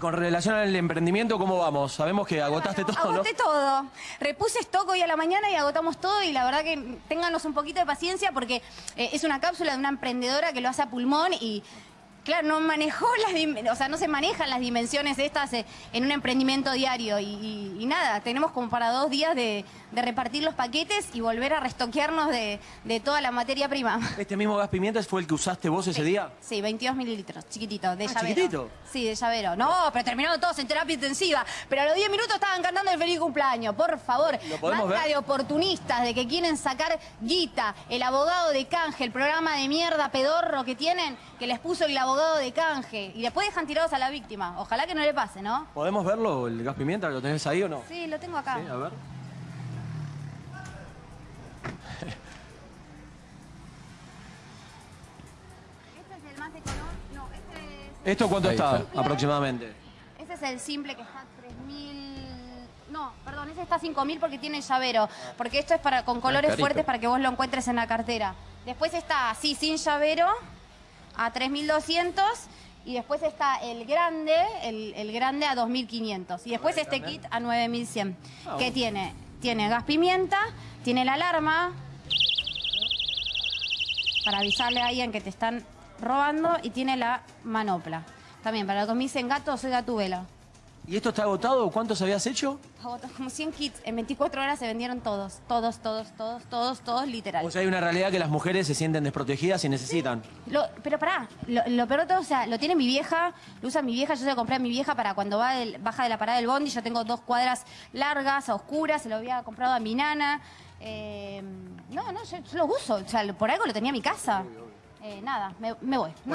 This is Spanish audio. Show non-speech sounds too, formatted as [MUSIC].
Con relación al emprendimiento, ¿cómo vamos? Sabemos que agotaste todo, ¿no? Agoté todo. Repuse stock hoy a la mañana y agotamos todo y la verdad que ténganos un poquito de paciencia porque eh, es una cápsula de una emprendedora que lo hace a pulmón y claro, no manejó [LAUGHS] las o sea, no se manejan las dimensiones estas eh, en un emprendimiento diario y, y- y nada, tenemos como para dos días de, de repartir los paquetes y volver a restoquearnos de, de toda la materia prima. [LAUGHS] ¿Este mismo gas pimienta fue el que usaste vos ese día? Sí, 22 mililitros, chiquitito, de Ah, llavero. chiquitito. Sí, de llavero. No, pero terminaron todos en terapia intensiva. Pero a los 10 minutos estaban cantando feliz cumpleaños. Por favor, ¿Lo podemos basta ver? de oportunistas, de que quieren sacar guita. El abogado de canje, el programa de mierda pedorro que tienen, que les puso el abogado de canje. Y después dejan tirados a la víctima. Ojalá que no le pase, ¿no? ¿Podemos verlo, el gas pimienta? ¿Lo tenés ahí o no? Sí, lo tengo acá. Sí, a ver. Este es el más de color. No, este es... ¿Esto cuánto Ahí está, está. aproximadamente? Ese es el simple que está a 3.000... No, perdón, ese está a 5.000 porque tiene llavero. Porque esto es para con colores carito. fuertes para que vos lo encuentres en la cartera. Después está así, sin llavero, a 3.200. Y después está el grande, el, el grande a 2.500. Y después este kit a 9.100. Ah, que tiene, tiene gas pimienta, tiene la alarma para avisarle a alguien que te están robando y tiene la manopla. También, para los que me dicen gato, soy gatubela. ¿Y esto está agotado? ¿Cuántos habías hecho? Agotó Como 100 kits. En 24 horas se vendieron todos. Todos, todos, todos, todos, todos, literal. O sea, hay una realidad que las mujeres se sienten desprotegidas y necesitan. Lo- pero pará, lo, lo peor de todo, o sea, lo tiene mi vieja, lo usa mi vieja, yo se lo compré a mi vieja para cuando va del- baja de la parada del bondi, yo tengo dos cuadras largas, oscuras, se lo había comprado a mi nana. Eh, no, no, yo, yo lo uso, o sea, por algo lo tenía en mi casa. Eh, nada, me, me voy.